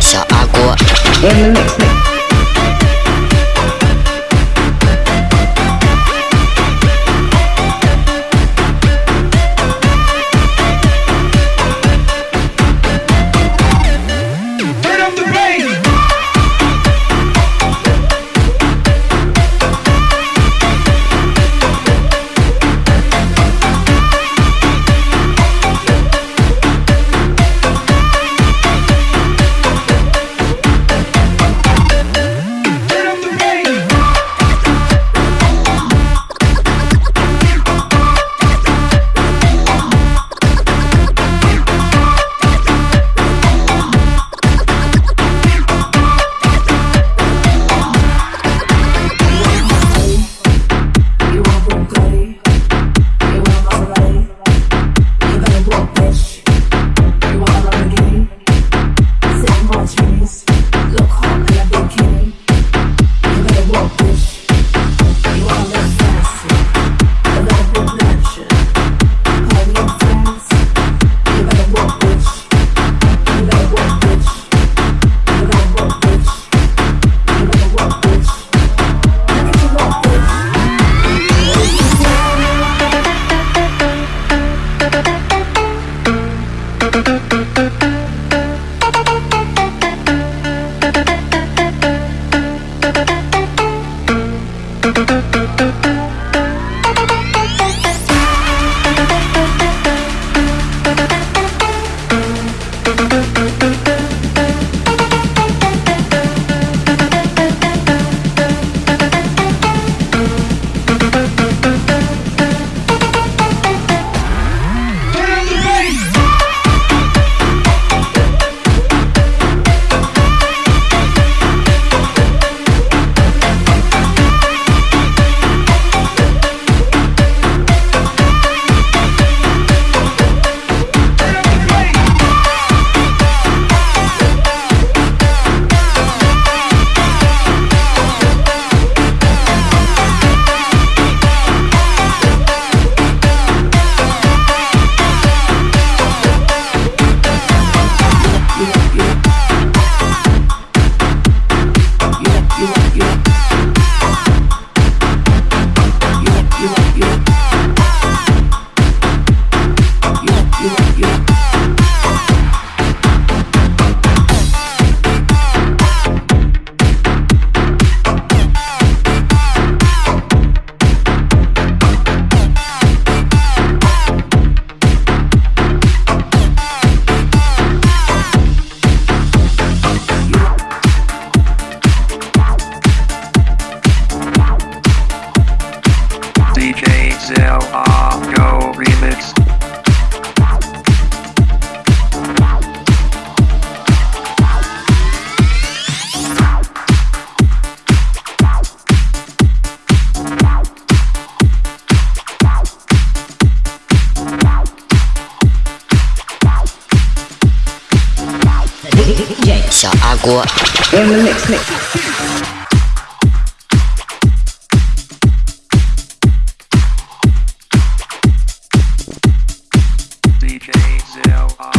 小阿锅。小阿锅。In the mix, mix. DJ Zell